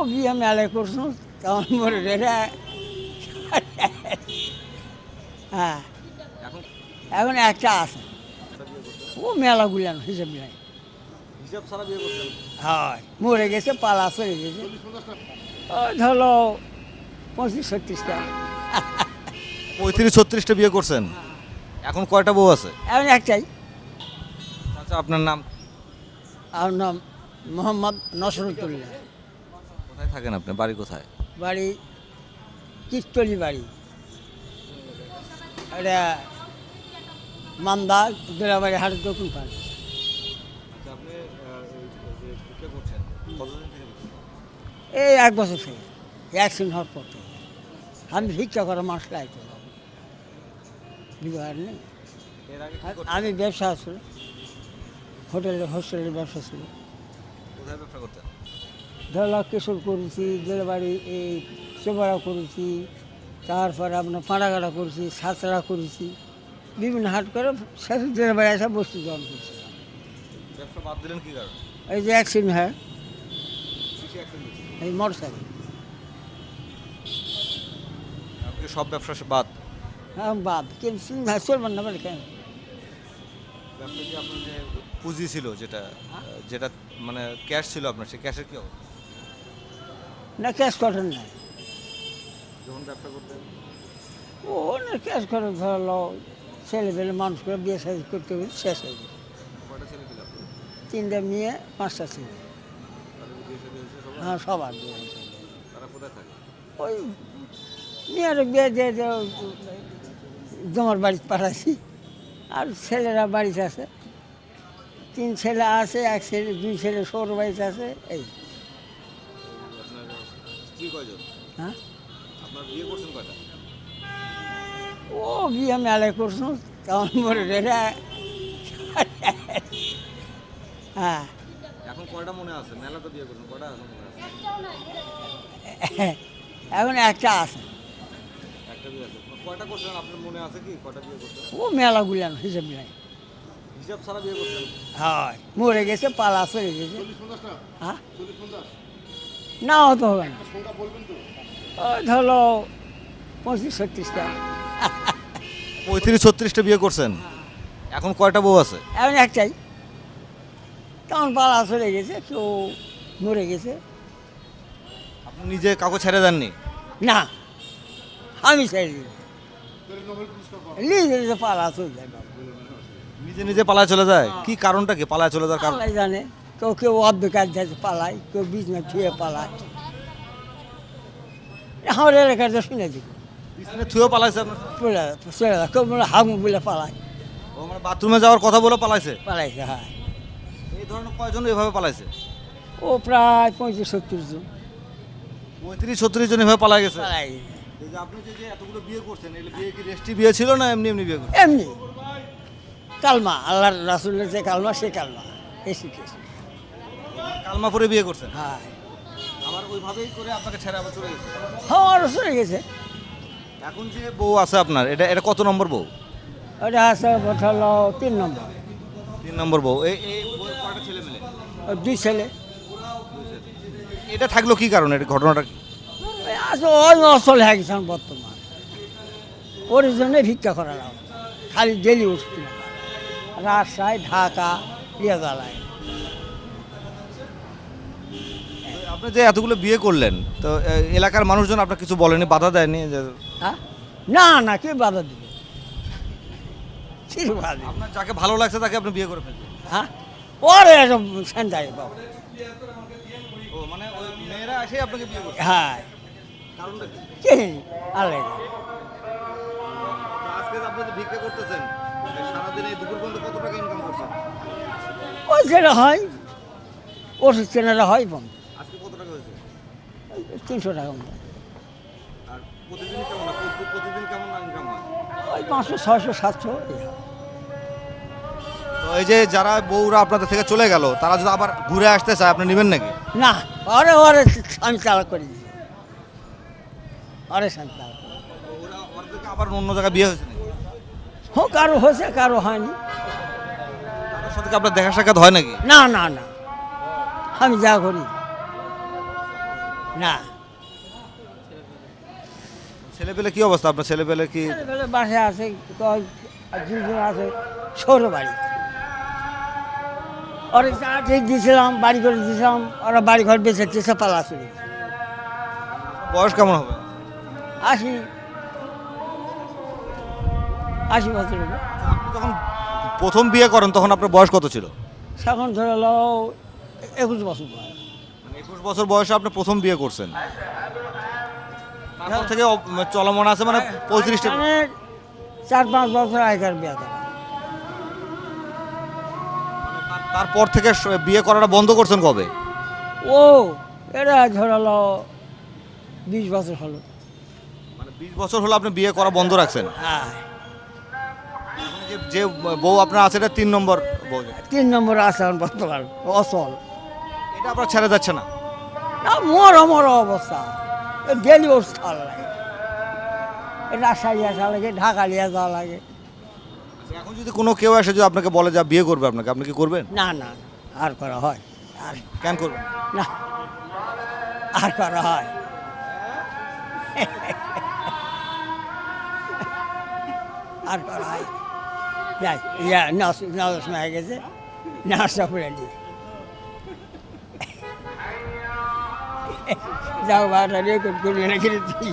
ও বিয়ে মেলায় করছ? তখন মরে হ্যাঁ। এখন? এখন একটা আছে। ও মেলা গুলান হিসেব নাই। হিসাব ছাড়া হয় মরে গেছে পালা চলে গেছে। ওই ধরো পঁচিশ ছত্রিশটা পঁয়ত্রিশ ছত্রিশটা বিয়ে করছেন? এখন কয়টা বউ আছে? এখন একটাই। আচ্ছা আপনার নাম? আমার নাম মোহাম্মদ নসরতুল্লাহ কোথায় থাকেন আপনি? বাড়ি কোথায়? বাড়ি কিস্তলি বাড়ি। এটা মান্দা দোলাবাড়ি হাটের দক্ষিণ পাড়। আচ্ছা এই এক বছর থেকে অ্যাক্সিডেন্ট হওয়ার পর থেকে। আমি ভিক্ষা করা মাস নেই। করতেন? আমি ব্যবসা ছিল। হোটেলে হোস্টেলের ব্যবসা ছিল। কোথায় ব্যবসা করতেন? ধরলা কেশর করেছি জেলবাড়ি এই চোবাড়া করেছি তারপরে আপনার পাড়াগাড়া করেছি সাঁতরা করেছি বিভিন্ন হাট করে শেষ জেলবাড়ি এসে বস্তু জমা করছিলাম ব্যবসা বাদ দিলেন কি কারণে? এই যে অ্যাক্সিডেন্ট হয়? এই মোটর সাইকেল সব ব্যবসা বাদ? হ্যাঁ বাদ। কিন্তু চলবেন না বলে কেন? পুঁজি ছিল যেটা যেটা মানে ক্যাশ ছিল আপনার সেই ক্যাশের কি অবস্থা? না ক্যাশ করেন নাই। যখন ব্যবসা করতেন? ও না ক্যাশ করে ধরলো ছেলে পেলে মানুষ করে বিয়ে সাজ করতে করতে শেষ হয়ে আপনার? তিনটা মেয়ে পাঁচটা ছেলে? হ্যাঁ সবার বিয়ে হয়েছে। ওই মেয়ের বিয়ে দিয়ে জমার বাড়িতে পাঠাইছি। আর ছেলেরা বাড়িতে আছে। তিন ছেলে আছে এক ছেলে দুই ছেলে সৌর বাড়িতে আছে এই। স্ত্রী কয়জন? হ্যাঁ? আপনার বিয়ে করছেন কয়টা? ও বিয়ে মেলায় করছ তখন মরে রে হ্যাঁ। এখন কয়টা মনে আছে? মেলা তো বিয়ে করছেন কয়টা এখন মনে আছে? এখন একটা আছে। একটা বিয়ে আছে। কয়টা করছেন? আপনার মনে আছে কি? কয়টা বিয়ে করছেন? ও মেলা গুলান হিসেব নাই। হিসাব ছাড়া বিয়ে করছেন? হয়। মরে গেছে পালা চলে গেছে। হ্যাঁ? না অত হবে না। ওই ধরো পঁচিশ ছত্রিশটা পঁয়ত্রিশ ছত্রিশটা বিয়ে করছেন? এখন কয়টা বউ আছে? এখন একটাই। তখন পালা চলে গেছে কেউ মরে গেছে। আপনি নিজে কাউকে ছেড়ে দেননি? না আমি ছেড়ে দিই। নিজে নিজে পালা চলে যায় নিজে নিজে পালায় চলে যায়? কি কারণটা কি? পালায় চলে যাওয়ার কারণ? জানে। কেউ কেউ অর্ধকার যাচ্ছে পালায় কেউ বিছনা ছুঁয়ে পালায়। আমার এলাকাতে শুনে দিব। পালাইছে চলে চলে কেউ বলে পালায়। ও মানে বাথরুমে যাওয়ার কথা বলে পালাইছে? পালাইছে হ্যাঁ। এই ধরনের কয়জন এভাবে পালাইছে? ও প্রায় পঁয়ত্রিশ সত্তর জন। পঁয়ত্রিশ জন এভাবে গেছে? পালাই। আপনি যে যে এতগুলো বিয়ে করছেন এগুলো বিয়ে কি রেস্টি বিয়ে ছিল না এমনি এমনি বিয়ে করছেন? এমনি। কালমা আল্লাহর রাসুলের যে কালমা সে কালমা। এসি কেসি কালমা পরে বিয়ে করছেন? হ্যাঁ। আবার ওইভাবেই করে আপনাকে ছেড়ে আবার চলে গেছে? হ্যাঁ আরও চলে গেছে। এখন যে বউ আছে আপনার এটা এটা কত নম্বর বউ? ওটা আছে হলো তিন নম্বর। তিন নম্বর বউ। এই এই বউয়ের কয়টা ছেলে মিলে? দুই ছেলে। এটা থাকল কি কারণে? এটা ঘটনাটা কি? আছে ওই অচল হয়ে বর্তমান। ওর জন্যে ভিক্ষা করা লাগবে খালি ডেলি উঠতে রাজশাহী ঢাকা রিয়াজালায় আপনি যে এতগুলো বিয়ে করলেন তো এলাকার মানুষজন আপনার কিছু বলেনি বাধা দেয়নি যে হ্যাঁ? না না কে বাধা দিবে? আপনার যাকে ভালো লাগছে তাকে আপনি বিয়ে করে ফেলছেন। হ্যাঁ? পরে বাবা। মানে ওই মেয়েরা এসে আপনাকে বিয়ে করছে? হ্যাঁ। কারণটা কি? কে? আলে তো আজকে আপনি যে ভিক্ষা করতেছেন সারাদিন দুপুর পর্যন্ত কত টাকা ইনকাম করছেন? ওই যেটা হয় ওষুধ কেনারা হয় বন্ধ। তিনশো টাকা মতো। আর ওই পাঁচশো ছয়শো সাতশো এই এই যে যারা বউরা আপনাদের থেকে চলে গেল তারা যদি আবার ঘুরে আসতে চায় আপনি নেবেন নাকি? না ওরে ওরে আমি চালা করে। দিই ওদেরকে আবার অন্য জায়গায় বিয়ে হয়েছে নাকি? হোক কারও হয়েছে কারও হয়নি। তাদের সাথে আপনার দেখা সাক্ষাৎ হয় নাকি? না না না। আমি যা করি। না। ছেলে পেলে কি অবস্থা? আপনার ছেলে পেলে কি বাসায় আছে কয়- দুজন আছে সৌর বাড়ি। ওরা চা ঠিক দিয়েছিলাম বাড়ি করে দিয়েছিলাম ওরা বাড়ি ঘর বেঁচে চেষে পালা চলে বয়স কেমন হবে? আশি। আশি বছর। আপনি যখন প্রথম বিয়ে করেন তখন আপনার বয়স কত ছিল? এখন ধরে লো একুশ বছর বয়স। একুশ বছর বয়সে আপনি প্রথম বিয়ে করছেন। তারপর থেকে চলমান আছে মানে পঁয়ত্রিশটা মানে চার পাঁচ বছর আগেকার বিয়ে করা। তারপর থেকে বিয়ে করাটা বন্ধ করছেন কবে? ও এটা ধরালো বিশ বছর হলো। মানে বিশ বছর হলো আপনি বিয়ে করা বন্ধ রাখছেন? হ্যাঁ। যে যে বউ আপনার আছে এটা তিন নম্বর বউ। তিন নম্বর আছে এখন বর্তমান অচল এটা আপনার ছেড়ে যাচ্ছে না? না মর মর অবস্থা। ডেলি খাওয়া লাগে। রাজশাহী আসা লাগে ঢাকা নিয়ে যাওয়া লাগে। আচ্ছা, এখন যদি কোনো কেউ এসে যদি আপনাকে বলে যা বিয়ে করবে আপনাকে আপনি কি করবেন? না না আর করা হয়। আর কেন করবেন? না আর করা হয়। আর করা হয়। যাই ইয়া নস হয়ে গেছে। নাচটা করে নিই যাও বাটা রেকর্ড করবে না কিন্তু তুই